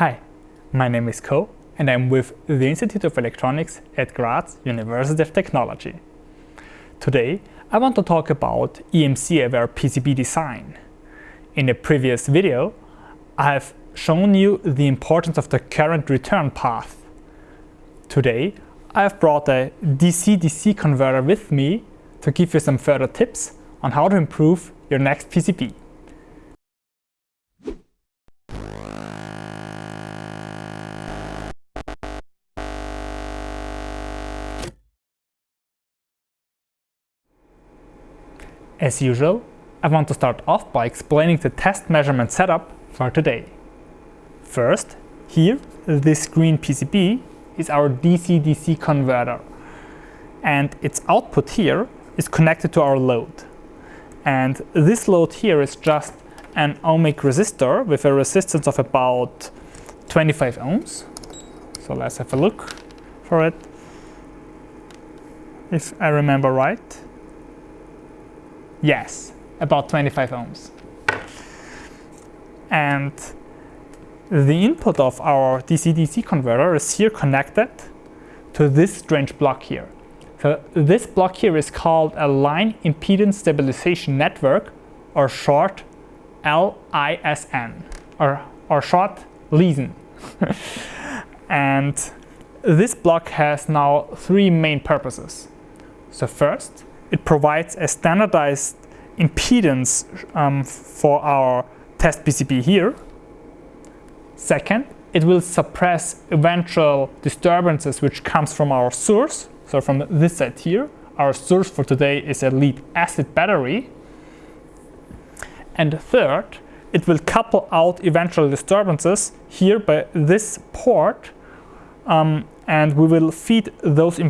Hi, my name is Ko and I'm with the Institute of Electronics at Graz University of Technology. Today I want to talk about EMC-aware PCB design. In a previous video I have shown you the importance of the current return path. Today I have brought a DC-DC converter with me to give you some further tips on how to improve your next PCB. As usual, I want to start off by explaining the test measurement setup for today. First, here, this green PCB is our DC-DC converter and its output here is connected to our load. And this load here is just an ohmic resistor with a resistance of about 25 ohms. So let's have a look for it. If I remember right. Yes, about 25 ohms. And the input of our DC-DC converter is here connected to this strange block here. So this block here is called a line impedance stabilization network or short LISN or, or short LISN. and this block has now three main purposes. So first, it provides a standardized impedance um, for our test PCB here. Second, it will suppress eventual disturbances which comes from our source. So from this side here, our source for today is a lead acid battery. And third, it will couple out eventual disturbances here by this port um, and we will feed those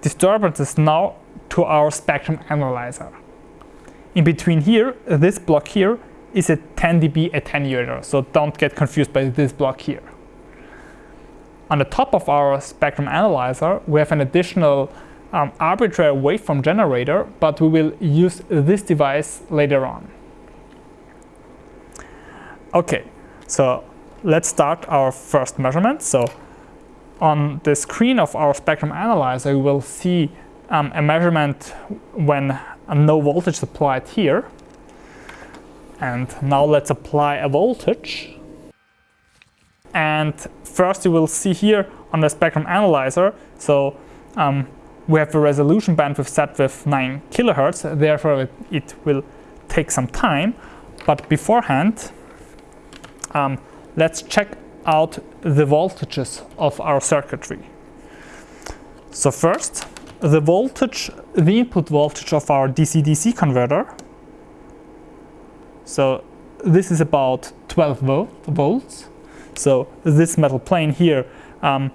disturbances now to our spectrum analyzer. In between here, this block here is a 10 dB attenuator, so don't get confused by this block here. On the top of our spectrum analyzer, we have an additional um, arbitrary waveform generator, but we will use this device later on. Okay, so let's start our first measurement. So on the screen of our spectrum analyzer, we will see um, a measurement when no voltage is applied here. And now let's apply a voltage. And first you will see here on the spectrum analyzer, so um, we have a resolution bandwidth set with 9 kilohertz, therefore it, it will take some time. But beforehand, um, let's check out the voltages of our circuitry. So first, the voltage, the input voltage of our DC-DC converter. So this is about 12 volt, volts. So this metal plane here um,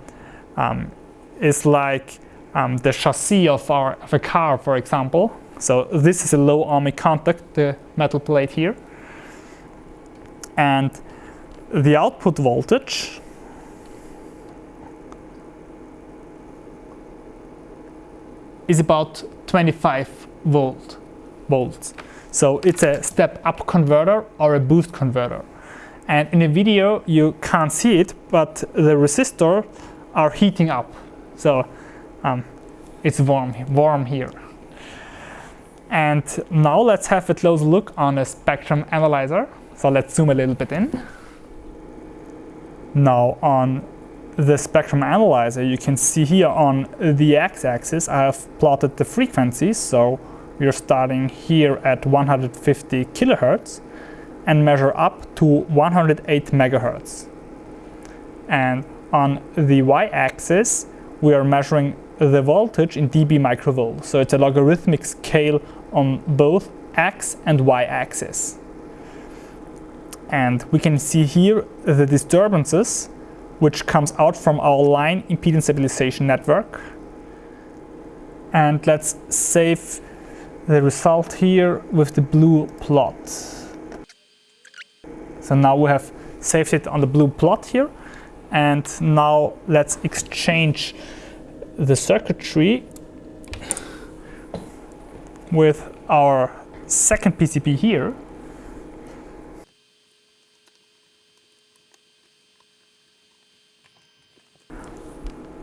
um, is like um, the chassis of, our, of a car, for example. So this is a low ohmic contact, the metal plate here. And the output voltage is about 25 volt volts. So it's a step up converter or a boost converter. And in a video you can't see it, but the resistors are heating up. So um, it's warm, warm here. And now let's have a close look on a spectrum analyzer. So let's zoom a little bit in. Now on the spectrum analyzer, you can see here on the x-axis I have plotted the frequencies. So we're starting here at 150 kilohertz and measure up to 108 megahertz. And on the y-axis, we are measuring the voltage in dB microvolt. So it's a logarithmic scale on both x and y-axis. And we can see here the disturbances which comes out from our line impedance stabilization network. And let's save the result here with the blue plot. So now we have saved it on the blue plot here. And now let's exchange the circuitry with our second PCB here.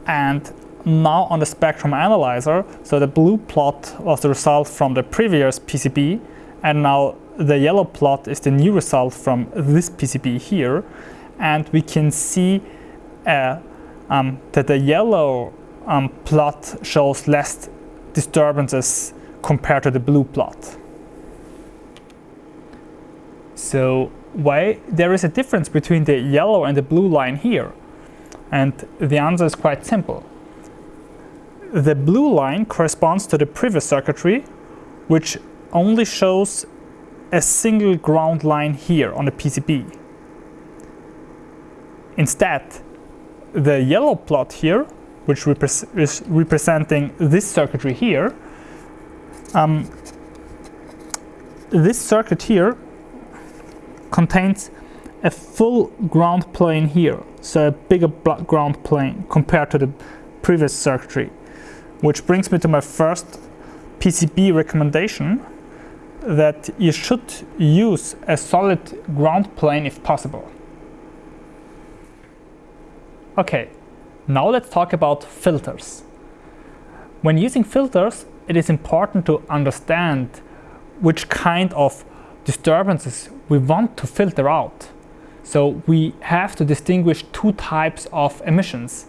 And now on the spectrum analyzer, so the blue plot was the result from the previous PCB, and now the yellow plot is the new result from this PCB here. And we can see uh, um, that the yellow um, plot shows less disturbances compared to the blue plot. So why there is a difference between the yellow and the blue line here? And the answer is quite simple. The blue line corresponds to the previous circuitry, which only shows a single ground line here on the PCB. Instead, the yellow plot here, which is representing this circuitry here, um, this circuit here contains a full ground plane here, so a bigger ground plane compared to the previous circuitry. Which brings me to my first PCB recommendation that you should use a solid ground plane if possible. Okay, now let's talk about filters. When using filters, it is important to understand which kind of disturbances we want to filter out. So we have to distinguish two types of emissions.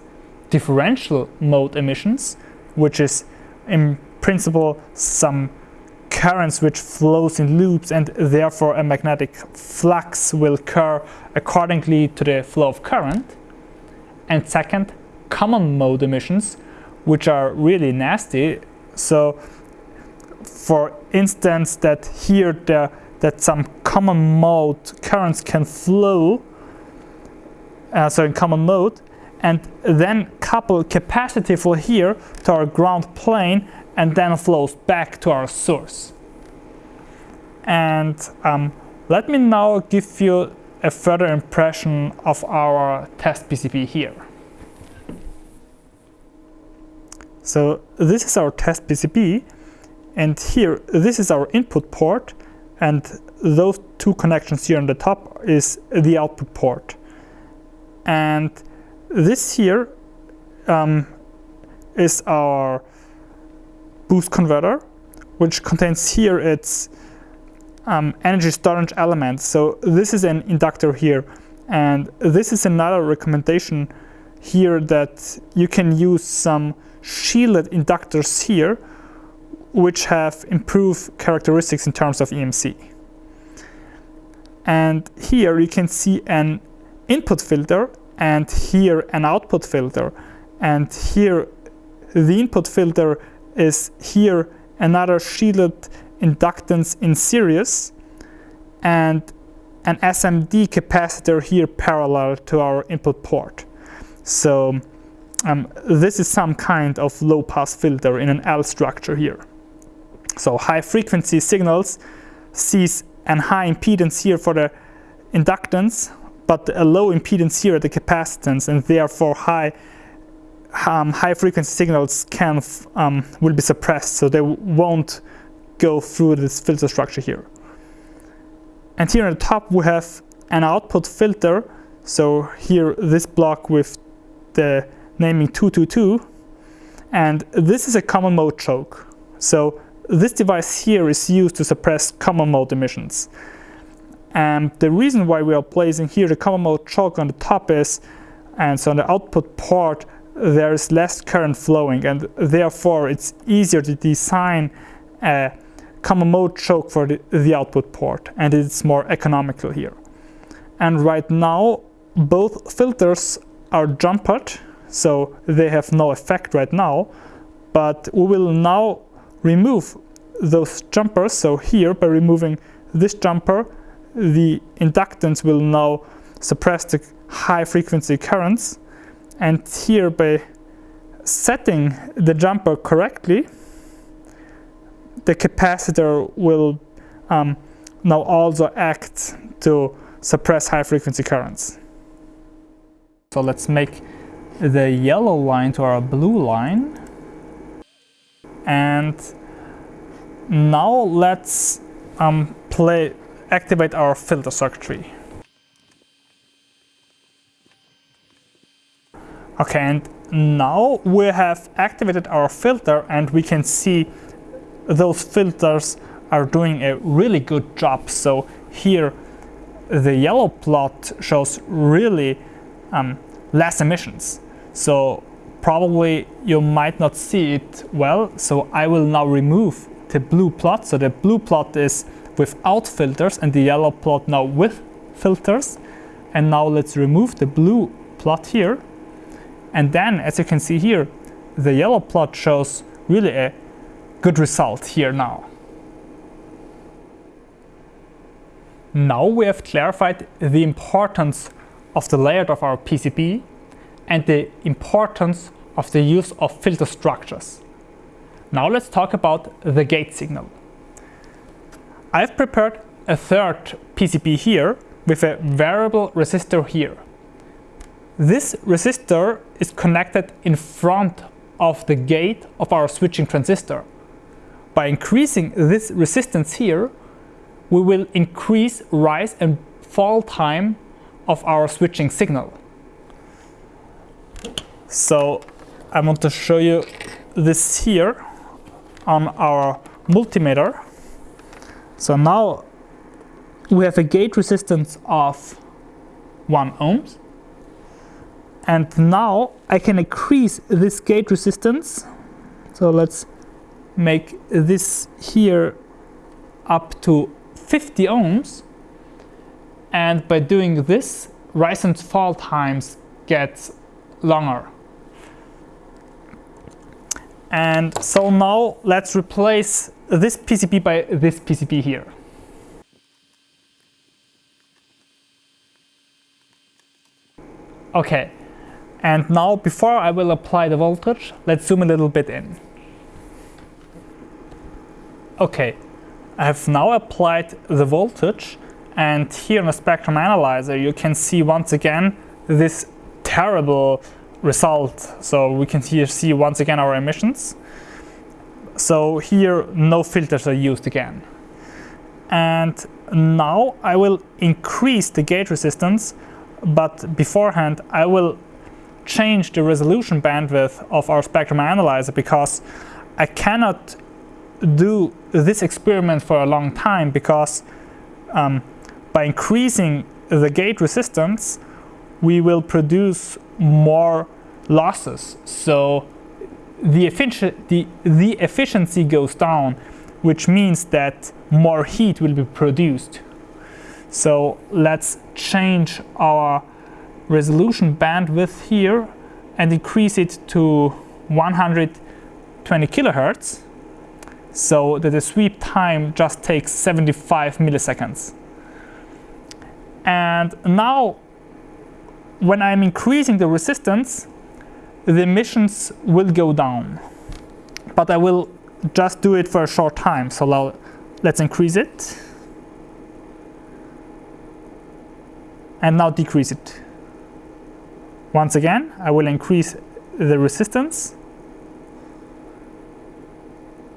Differential mode emissions, which is in principle some currents which flows in loops and therefore a magnetic flux will occur accordingly to the flow of current. And second, common mode emissions, which are really nasty. So for instance, that here there that some common mode currents can flow, uh, so in common mode, and then couple capacitive here to our ground plane and then flows back to our source. And um, let me now give you a further impression of our test PCB here. So this is our test PCB and here this is our input port and those two connections here on the top is the output port. And this here um, is our boost converter, which contains here its um, energy storage element. So this is an inductor here. And this is another recommendation here that you can use some shielded inductors here which have improved characteristics in terms of EMC. And here you can see an input filter and here an output filter. And here the input filter is here another shielded inductance in series and an SMD capacitor here parallel to our input port. So um, this is some kind of low pass filter in an L structure here. So high frequency signals sees an high impedance here for the inductance, but a low impedance here at the capacitance, and therefore high um, high frequency signals can um, will be suppressed, so they won't go through this filter structure here. And here on the top we have an output filter. So here this block with the naming 222, and this is a common mode choke. So this device here is used to suppress common mode emissions. And the reason why we are placing here the common mode choke on the top is, and so on the output port, there is less current flowing, and therefore it's easier to design a common mode choke for the, the output port, and it's more economical here. And right now, both filters are jumpered, so they have no effect right now, but we will now remove those jumpers. So here, by removing this jumper, the inductance will now suppress the high frequency currents. And here, by setting the jumper correctly, the capacitor will um, now also act to suppress high frequency currents. So let's make the yellow line to our blue line and now let's um, play activate our filter circuitry. Okay, and now we have activated our filter and we can see those filters are doing a really good job. So here the yellow plot shows really um, less emissions. So probably you might not see it well. So I will now remove the blue plot. So the blue plot is without filters and the yellow plot now with filters. And now let's remove the blue plot here. And then as you can see here, the yellow plot shows really a good result here now. Now we have clarified the importance of the layout of our PCB and the importance of the use of filter structures. Now let's talk about the gate signal. I've prepared a third PCB here with a variable resistor here. This resistor is connected in front of the gate of our switching transistor. By increasing this resistance here, we will increase rise and fall time of our switching signal. So I want to show you this here on our multimeter. So now we have a gate resistance of 1 ohms. And now I can increase this gate resistance. So let's make this here up to 50 ohms. And by doing this, rise and fall times get longer. And so now let's replace this PCB by this PCB here. Okay, and now before I will apply the voltage, let's zoom a little bit in. Okay, I have now applied the voltage and here in the spectrum analyzer you can see once again this terrible result. So we can here see once again our emissions. So here no filters are used again. And now I will increase the gate resistance, but beforehand I will change the resolution bandwidth of our spectrum analyzer because I cannot do this experiment for a long time because um, by increasing the gate resistance, we will produce more losses. So the, effici the, the efficiency goes down, which means that more heat will be produced. So let's change our resolution bandwidth here and increase it to 120 kilohertz so that the sweep time just takes 75 milliseconds. And now when I'm increasing the resistance, the emissions will go down. But I will just do it for a short time. So let's increase it. And now decrease it. Once again, I will increase the resistance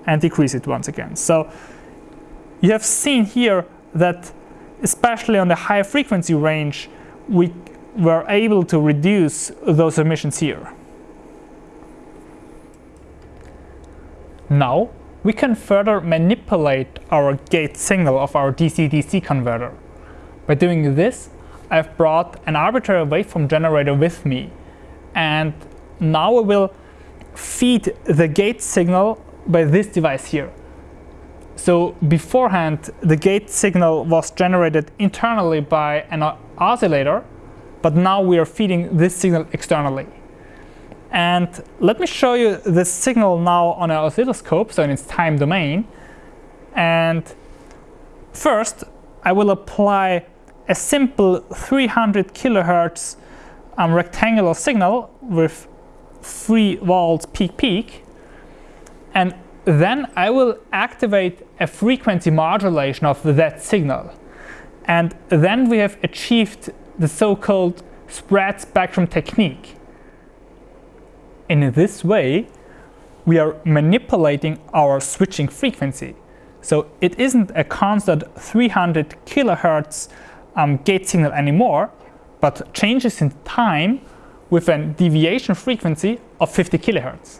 and decrease it once again. So you have seen here that especially on the high frequency range, we were able to reduce those emissions here. Now we can further manipulate our gate signal of our DC-DC converter. By doing this, I've brought an arbitrary waveform generator with me and now I will feed the gate signal by this device here. So beforehand, the gate signal was generated internally by an oscillator but now we are feeding this signal externally. And let me show you this signal now on an oscilloscope, so in its time domain. And first, I will apply a simple 300 kilohertz um, rectangular signal with 3 volts peak peak. And then I will activate a frequency modulation of that signal. And then we have achieved the so-called spread spectrum technique. In this way, we are manipulating our switching frequency. So it isn't a constant 300 kilohertz um, gate signal anymore, but changes in time with a deviation frequency of 50 kilohertz.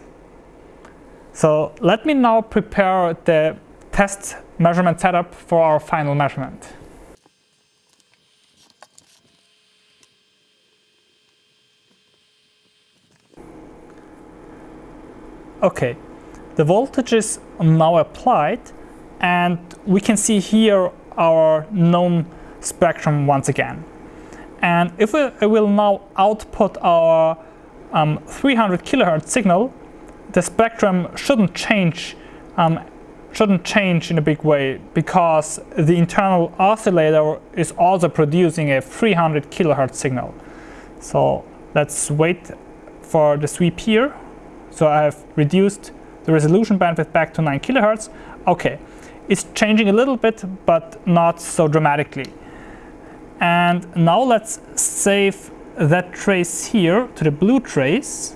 So let me now prepare the test measurement setup for our final measurement. Okay, the voltage is now applied and we can see here our known spectrum once again. And if we will now output our um, 300 kilohertz signal, the spectrum shouldn't change um, shouldn't change in a big way because the internal oscillator is also producing a 300 kilohertz signal. So let's wait for the sweep here. So I have reduced the resolution bandwidth back to 9 kilohertz. Okay, it's changing a little bit, but not so dramatically. And now let's save that trace here to the blue trace.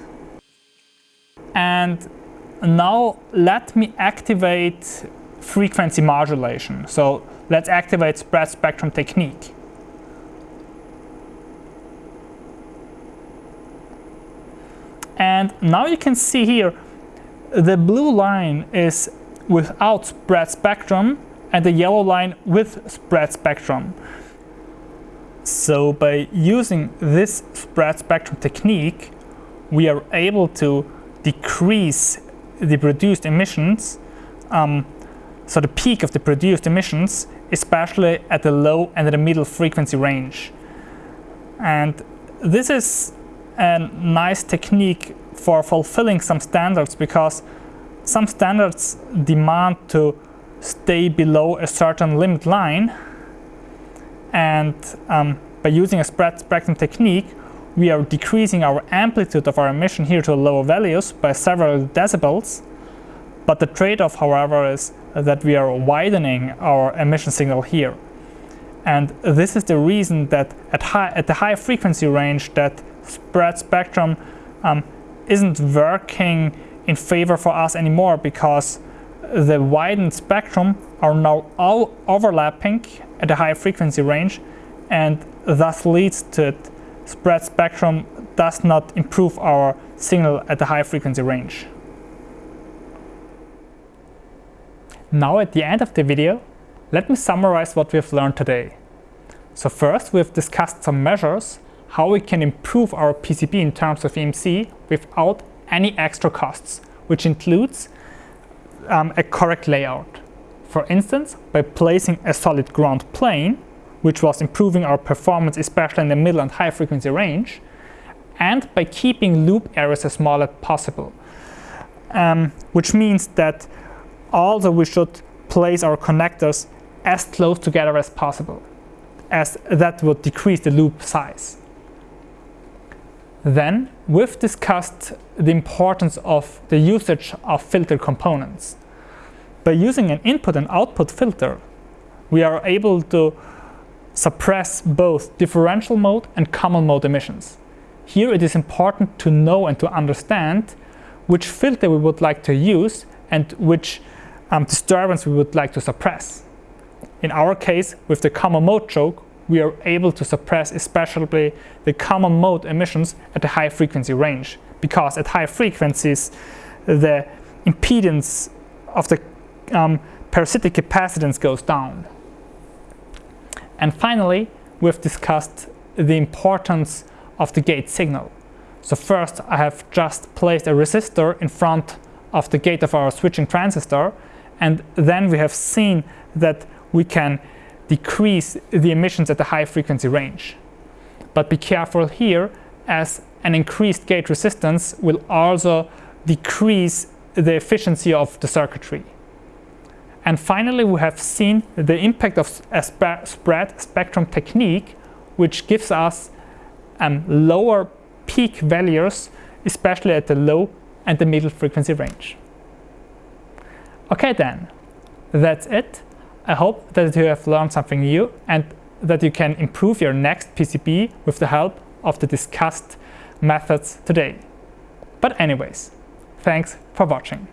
And now let me activate frequency modulation. So let's activate spread spectrum technique. And now you can see here the blue line is without spread spectrum and the yellow line with spread spectrum. So by using this spread spectrum technique, we are able to decrease the produced emissions, um, so the peak of the produced emissions, especially at the low and the middle frequency range. And this is a nice technique for fulfilling some standards because some standards demand to stay below a certain limit line. And um, by using a spread spectrum technique we are decreasing our amplitude of our emission here to lower values by several decibels. But the trade-off however is that we are widening our emission signal here. And this is the reason that at, high, at the high frequency range that spread spectrum um, isn't working in favor for us anymore because the widened spectrum are now all overlapping at a high frequency range and thus leads to it. spread spectrum does not improve our signal at the high frequency range. Now at the end of the video, let me summarize what we've learned today. So first we've discussed some measures how we can improve our PCB in terms of EMC without any extra costs, which includes um, a correct layout. For instance, by placing a solid ground plane, which was improving our performance especially in the middle and high frequency range, and by keeping loop areas as small as possible. Um, which means that also we should place our connectors as close together as possible, as that would decrease the loop size. Then we've discussed the importance of the usage of filter components. By using an input and output filter, we are able to suppress both differential mode and common mode emissions. Here it is important to know and to understand which filter we would like to use and which um, disturbance we would like to suppress. In our case, with the common mode choke, we are able to suppress especially the common mode emissions at a high frequency range because at high frequencies the impedance of the um, parasitic capacitance goes down. And finally, we've discussed the importance of the gate signal. So first I have just placed a resistor in front of the gate of our switching transistor and then we have seen that we can decrease the emissions at the high frequency range. But be careful here as an increased gate resistance will also decrease the efficiency of the circuitry. And finally, we have seen the impact of a spread spectrum technique, which gives us um, lower peak values, especially at the low and the middle frequency range. Okay then, that's it. I hope that you have learned something new and that you can improve your next PCB with the help of the discussed methods today. But anyways, thanks for watching.